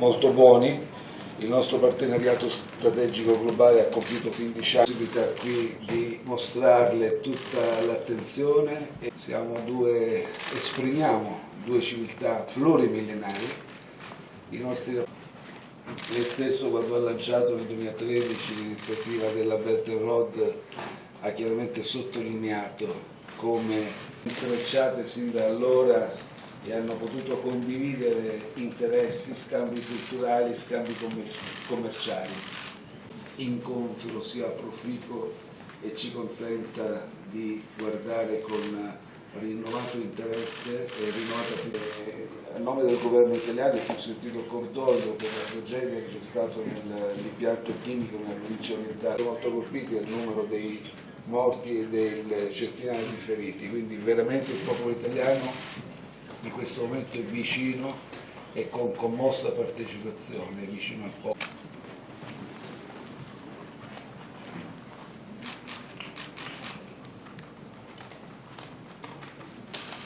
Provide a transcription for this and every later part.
molto buoni. Il nostro partenariato strategico globale ha compiuto 15 anni, possibilità qui di mostrarle tutta l'attenzione e siamo due, esprimiamo due civiltà plurimillenari. I nostri lei stesso quando ha lanciato nel 2013 l'iniziativa della Belt and Road ha chiaramente sottolineato come intrecciate sin da allora e hanno potuto condividere interessi, scambi culturali, scambi commerciali. Incontro sia proficuo e ci consenta di guardare con rinnovato interesse e rinnovata. A nome del governo italiano ho sentito cordoglio per la tragedia che c'è stata nell'impianto chimico nella provincia orientale. Sono molto colpiti dal numero dei morti e del centinaia di feriti, quindi veramente il popolo italiano in questo momento è vicino e con commossa partecipazione, è vicino al popolo.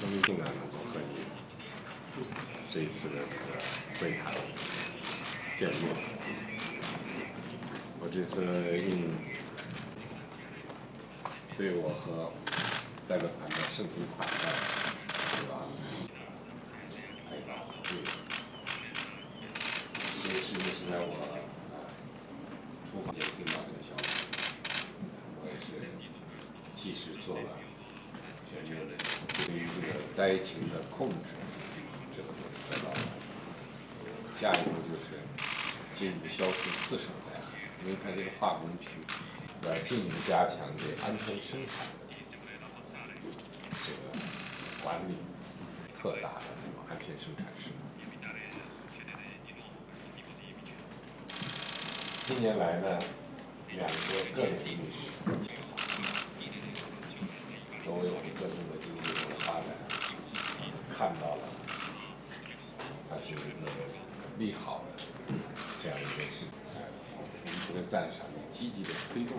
很高兴呢，能够和你这一次的这个会谈见面。我这次应对我和代表团的盛情款待， 在我出发前听到这个消息，我也是及时做了全面的。对于这个灾情的控制，这个得到了。下一步就是进一步消除次生灾害，因为它这个化工区要进一步加强这安全生产的这个管理，特大的安全生产事故。近年来呢，两个个人律师都为我们各自的经济的发展。看到了，它是一个利好的这样一件事情，我们值得赞赏，积极的推动。